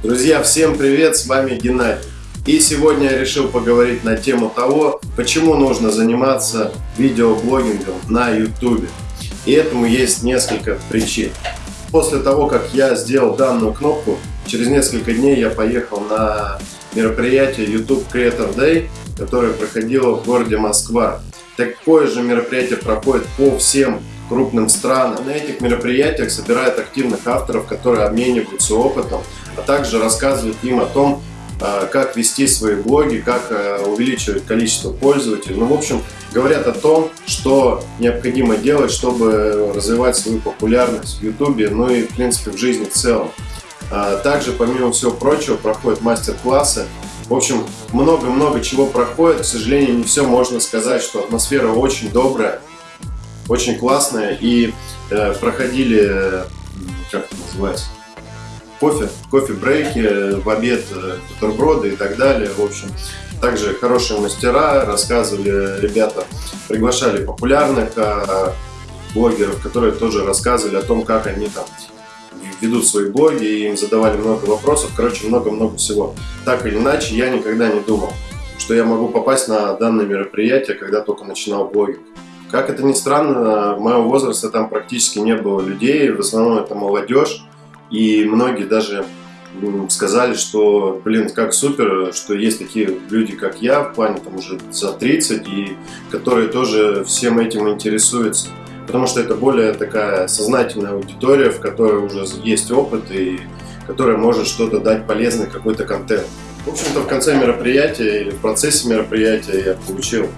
Друзья, всем привет, с вами Геннадий. И сегодня я решил поговорить на тему того, почему нужно заниматься видеоблогингом на YouTube. И этому есть несколько причин. После того, как я сделал данную кнопку, через несколько дней я поехал на мероприятие YouTube Creator Day, которое проходило в городе Москва. Такое же мероприятие проходит по всем крупным странам. На этих мероприятиях собирают активных авторов, которые обмениваются опытом, а также рассказывают им о том, а, как вести свои блоги, как а, увеличивать количество пользователей. Ну, в общем, говорят о том, что необходимо делать, чтобы развивать свою популярность в YouTube, ну и, в принципе, в жизни в целом. А, также, помимо всего прочего, проходят мастер-классы. В общем, много-много чего проходит. К сожалению, не все можно сказать, что атмосфера очень добрая, очень классная. И э, проходили, как это называется, кофе, кофе-брейки, в обед э, бутерброды и так далее. В общем, также хорошие мастера рассказывали, ребята приглашали популярных э, блогеров, которые тоже рассказывали о том, как они там ведут свои блоги, и им задавали много вопросов, короче, много-много всего. Так или иначе, я никогда не думал, что я могу попасть на данное мероприятие, когда только начинал блогинг. Как это ни странно, моего возраста там практически не было людей, в основном это молодежь, и многие даже сказали, что, блин, как супер, что есть такие люди, как я, в плане там уже за 30, и которые тоже всем этим интересуются потому что это более такая сознательная аудитория, в которой уже есть опыт и которая может что-то дать полезный какой-то контент. В общем-то, в конце мероприятия или в процессе мероприятия я получил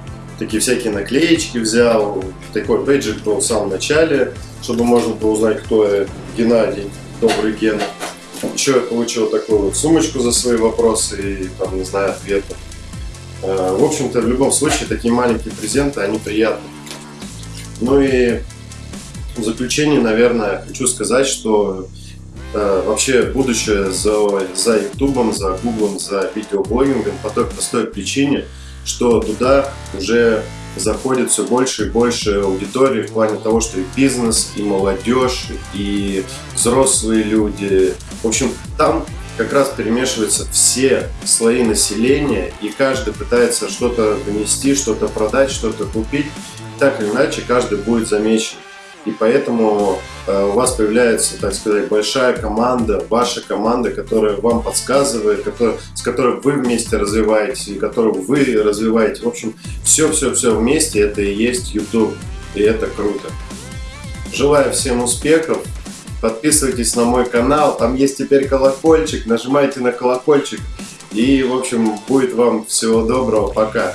такие всякие наклеечки взял, такой бейджик был в самом начале, чтобы можно было узнать, кто я, Геннадий, добрый Гена. Еще я получил такую вот сумочку за свои вопросы и, там, не знаю, ответы. Э, в общем-то, в любом случае, такие маленькие презенты, они приятны. Ну и в заключение, наверное, хочу сказать, что э, вообще будущее за, за YouTube, за Google, за видеоблогингом по той простой причине, что туда уже заходит все больше и больше аудитории в плане того, что и бизнес, и молодежь, и взрослые люди. В общем, там как раз перемешиваются все слои населения, и каждый пытается что-то донести, что-то продать, что-то купить так или иначе каждый будет замечен. И поэтому э, у вас появляется, так сказать, большая команда, ваша команда, которая вам подсказывает, который, с которой вы вместе развиваете, которую вы развиваете. В общем, все-все-все вместе это и есть YouTube. И это круто. Желаю всем успехов. Подписывайтесь на мой канал. Там есть теперь колокольчик. Нажимайте на колокольчик. И, в общем, будет вам всего доброго. Пока.